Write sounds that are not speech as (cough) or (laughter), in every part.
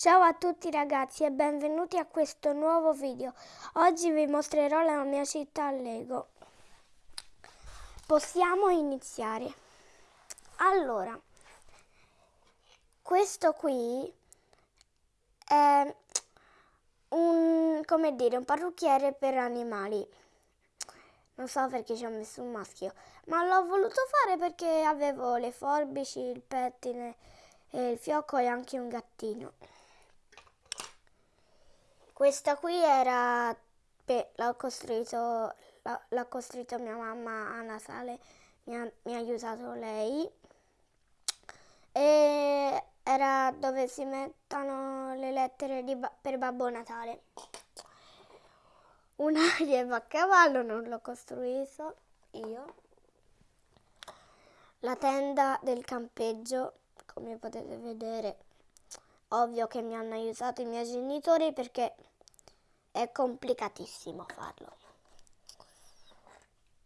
Ciao a tutti ragazzi e benvenuti a questo nuovo video. Oggi vi mostrerò la mia città Lego. Possiamo iniziare. Allora, questo qui è un, come dire, un parrucchiere per animali. Non so perché ci ho messo un maschio, ma l'ho voluto fare perché avevo le forbici, il pettine, il fiocco e anche un gattino. Questa qui era, l'ha costruito, l'ha costruito mia mamma a Natale, mi ha, mi ha aiutato lei. E era dove si mettono le lettere di, per Babbo Natale. Un a cavallo non l'ho costruito io. La tenda del campeggio, come potete vedere, ovvio che mi hanno aiutato i miei genitori perché è complicatissimo farlo.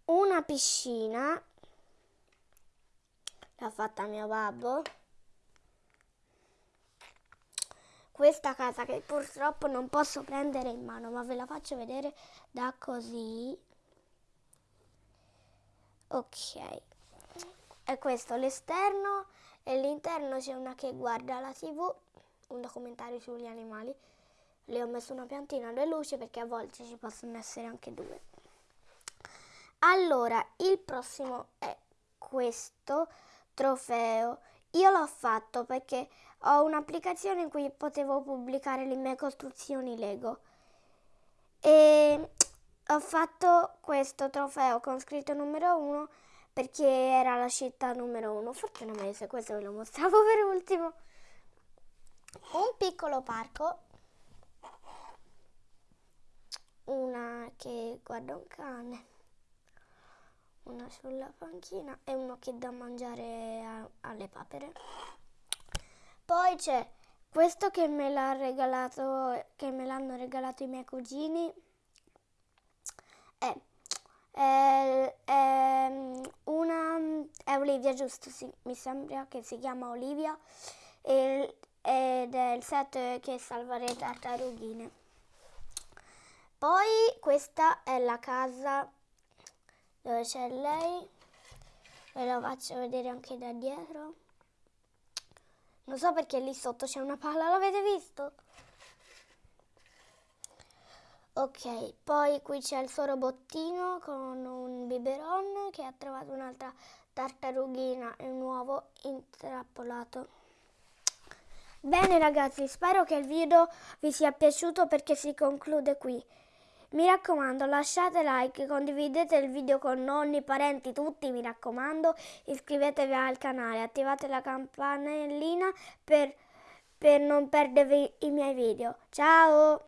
Una piscina l'ha fatta mio babbo. Questa casa che purtroppo non posso prendere in mano, ma ve la faccio vedere da così. Ok, è questo l'esterno e all'interno c'è una che guarda la tv, un documentario sugli animali le ho messo una piantina alle luci perché a volte ci possono essere anche due. Allora, il prossimo è questo trofeo. Io l'ho fatto perché ho un'applicazione in cui potevo pubblicare le mie costruzioni Lego. E ho fatto questo trofeo con scritto numero 1 perché era la città numero 1. Forse non me questo ve lo mostravo (laughs) per ultimo. Un piccolo parco una che guarda un cane, una sulla panchina e uno che dà mangiare a, alle papere. Poi c'è questo che me l'ha regalato, che me l'hanno regalato i miei cugini. È, è, è, una è Olivia, giusto? Sì, mi sembra che si chiama Olivia ed è il set che salva le tartarughine. Poi questa è la casa dove c'è lei, ve la faccio vedere anche da dietro. Non so perché lì sotto c'è una palla, l'avete visto? Ok, poi qui c'è il suo robottino con un biberon che ha trovato un'altra tartarughina e un uovo intrappolato. Bene ragazzi, spero che il video vi sia piaciuto perché si conclude qui. Mi raccomando, lasciate like, condividete il video con nonni, parenti, tutti, mi raccomando. Iscrivetevi al canale, attivate la campanellina per, per non perdere i miei video. Ciao!